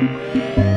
Música